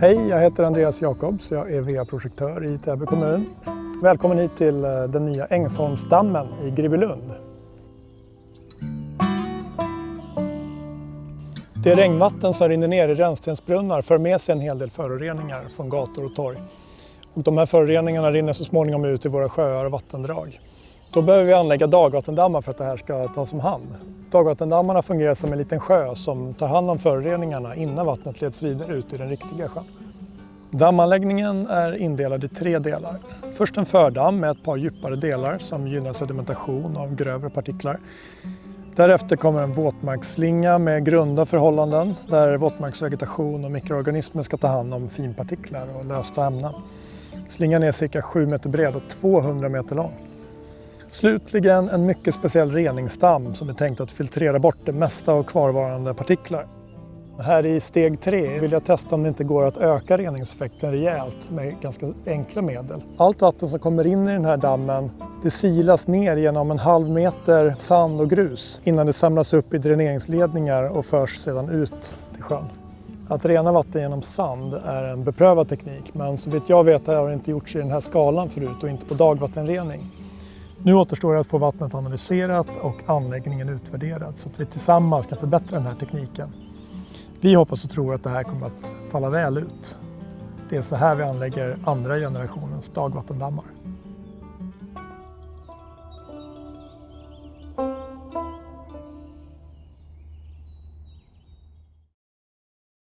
Hej, jag heter Andreas Jakobs. Jag är VA-projektör i Täby kommun. Välkommen hit till eh, den nya Ängsholmsdammen i Gribbylund. Det regnvatten som rinner ner i rännstensbrunnar för med sig en hel del föroreningar från gator och torg. Och de här föroreningarna rinner så småningom ut i våra sjöar och vattendrag. Då behöver vi anlägga dagvattendammar för att det här ska tas om hand. Dagvattendammarna fungerar som en liten sjö som tar hand om föroreningarna innan vattnet leds vidare ut i den riktiga sjön. Dammanläggningen är indelad i tre delar. Först en fördamm med ett par djupare delar som gynnar sedimentation av grövre partiklar. Därefter kommer en våtmarksslinga med grunda förhållanden där våtmarksvegetation och mikroorganismer ska ta hand om finpartiklar och lösta ämnen. Slingan är cirka 7 meter bred och 200 meter lång. Slutligen en mycket speciell reningsdamm som är tänkt att filtrera bort det mesta av kvarvarande partiklar. Här i steg tre vill jag testa om det inte går att öka reningseffekten rejält med ganska enkla medel. Allt vatten som kommer in i den här dammen det silas ner genom en halv meter sand och grus innan det samlas upp i dräneringsledningar och förs sedan ut till sjön. Att rena vatten genom sand är en beprövad teknik men så vitt jag vet har det inte gjorts i den här skalan förut och inte på dagvattenrening. Nu återstår det att få vattnet analyserat och anläggningen utvärderad så att vi tillsammans kan förbättra den här tekniken. Vi hoppas och tror att det här kommer att falla väl ut. Det är så här vi anlägger andra generationens dagvattendammar.